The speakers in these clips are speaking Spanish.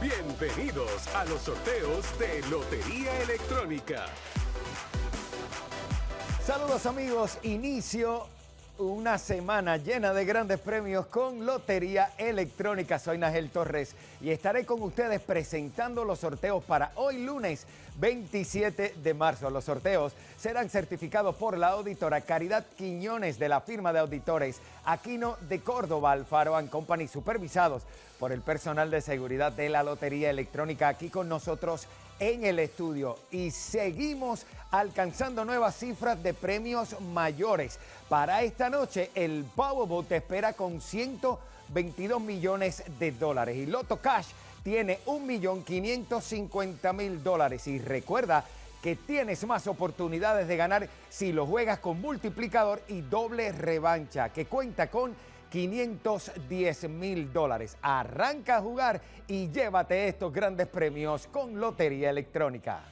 Bienvenidos a los sorteos de Lotería Electrónica. Saludos amigos, inicio una semana llena de grandes premios con Lotería Electrónica. Soy Nagel Torres y estaré con ustedes presentando los sorteos para hoy lunes 27 de marzo. Los sorteos serán certificados por la auditora Caridad Quiñones de la firma de auditores Aquino de Córdoba, Alfaro Company, supervisados por el personal de seguridad de la Lotería Electrónica aquí con nosotros en el estudio. Y seguimos alcanzando nuevas cifras de premios mayores. Para esta noche el Powerball te espera con 122 millones de dólares. Y Loto Cash tiene 1.550.000 dólares. Y recuerda que tienes más oportunidades de ganar si lo juegas con multiplicador y doble revancha que cuenta con 510 mil dólares. Arranca a jugar y llévate estos grandes premios con Lotería Electrónica.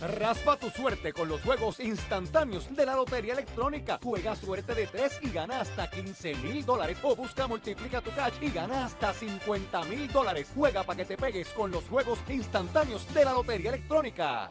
Raspa tu suerte con los juegos instantáneos de la Lotería Electrónica. Juega suerte de 3 y gana hasta 15 mil dólares. O busca multiplica tu cash y gana hasta 50 mil dólares. Juega para que te pegues con los juegos instantáneos de la Lotería Electrónica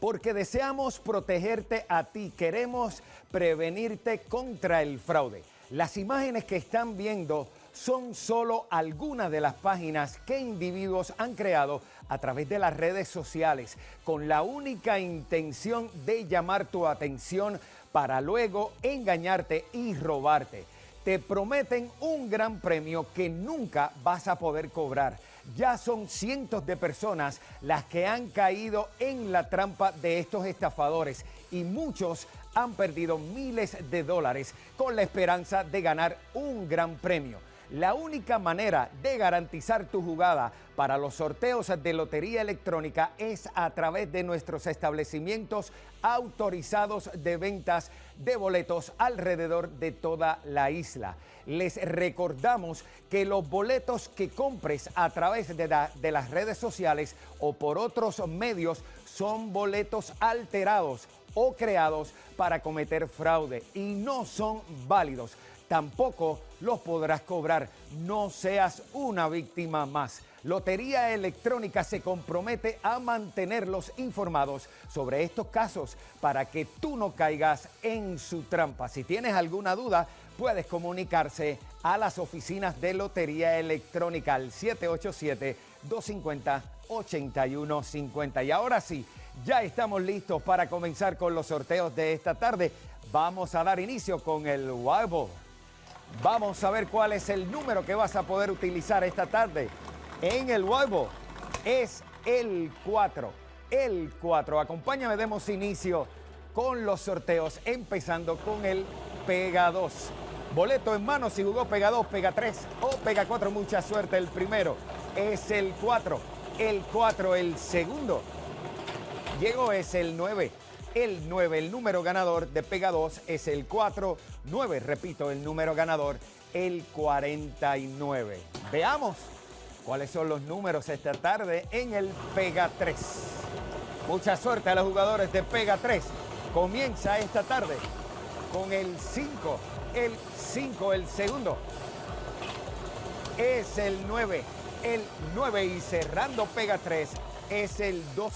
porque deseamos protegerte a ti, queremos prevenirte contra el fraude. Las imágenes que están viendo son solo algunas de las páginas que individuos han creado a través de las redes sociales con la única intención de llamar tu atención para luego engañarte y robarte. Te prometen un gran premio que nunca vas a poder cobrar. Ya son cientos de personas las que han caído en la trampa de estos estafadores y muchos han perdido miles de dólares con la esperanza de ganar un gran premio. La única manera de garantizar tu jugada para los sorteos de lotería electrónica es a través de nuestros establecimientos autorizados de ventas de boletos alrededor de toda la isla. Les recordamos que los boletos que compres a través de, de las redes sociales o por otros medios son boletos alterados o creados para cometer fraude y no son válidos. Tampoco los podrás cobrar. No seas una víctima más. Lotería Electrónica se compromete a mantenerlos informados sobre estos casos para que tú no caigas en su trampa. Si tienes alguna duda, puedes comunicarse a las oficinas de Lotería Electrónica al 787-250-8150. Y ahora sí, ya estamos listos para comenzar con los sorteos de esta tarde. Vamos a dar inicio con el Wild Vamos a ver cuál es el número que vas a poder utilizar esta tarde en el Wild Es el 4. El 4. Acompáñame, demos inicio con los sorteos, empezando con el Pega 2. Boleto en mano si jugó Pega 2, Pega 3 o Pega 4. Mucha suerte. El primero es el 4. El 4, el segundo Llegó es el 9. El 9, el número ganador de Pega 2 es el 4. 9, repito, el número ganador, el 49. Veamos cuáles son los números esta tarde en el Pega 3. Mucha suerte a los jugadores de Pega 3. Comienza esta tarde con el 5. El 5, el segundo. Es el 9. El 9 y cerrando Pega 3 es el 2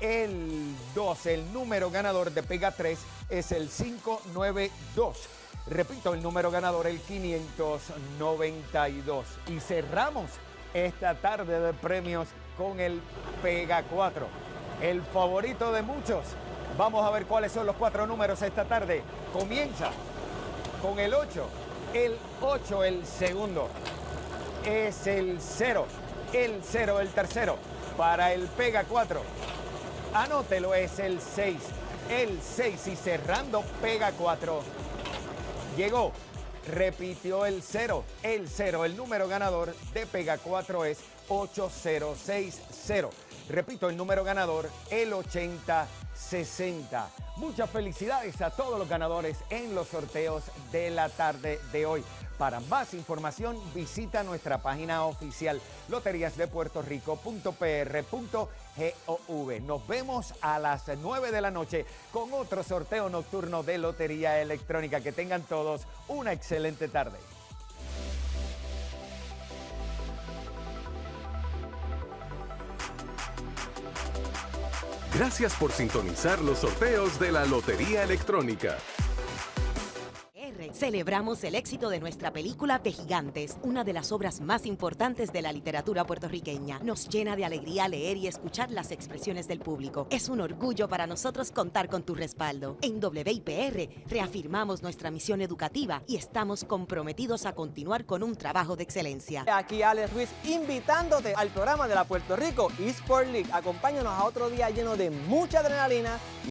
el 2. El número ganador de Pega 3 es el 592. Repito, el número ganador el 592. Y cerramos esta tarde de premios con el Pega 4. El favorito de muchos. Vamos a ver cuáles son los cuatro números esta tarde. Comienza con el 8. El 8, el segundo. Es el 0. El 0, el tercero. Para el Pega 4 Anótelo, es el 6. El 6 y cerrando pega 4. Llegó, repitió el 0. El 0, el número ganador de pega 4 es 8060. Repito, el número ganador, el 8060. Muchas felicidades a todos los ganadores en los sorteos de la tarde de hoy. Para más información visita nuestra página oficial loteriasdepuertorico.pr.gov. Nos vemos a las 9 de la noche con otro sorteo nocturno de Lotería Electrónica. Que tengan todos una excelente tarde. Gracias por sintonizar los sorteos de la Lotería Electrónica. Celebramos el éxito de nuestra película De Gigantes, una de las obras más importantes de la literatura puertorriqueña. Nos llena de alegría leer y escuchar las expresiones del público. Es un orgullo para nosotros contar con tu respaldo. En WIPR reafirmamos nuestra misión educativa y estamos comprometidos a continuar con un trabajo de excelencia. Aquí Alex Ruiz invitándote al programa de la Puerto Rico eSport League. Acompáñanos a otro día lleno de mucha adrenalina